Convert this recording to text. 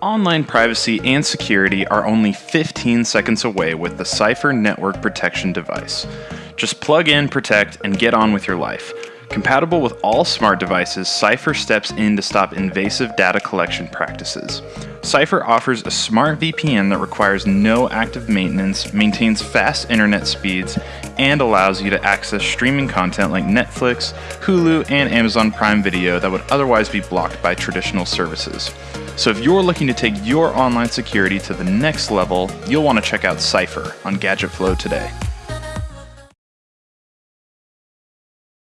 Online privacy and security are only 15 seconds away with the Cypher Network Protection device. Just plug in, protect, and get on with your life. Compatible with all smart devices, Cypher steps in to stop invasive data collection practices. Cypher offers a smart VPN that requires no active maintenance, maintains fast internet speeds, and allows you to access streaming content like Netflix, Hulu, and Amazon Prime Video that would otherwise be blocked by traditional services. So if you're looking to take your online security to the next level, you'll want to check out Cypher on Gadget Flow today.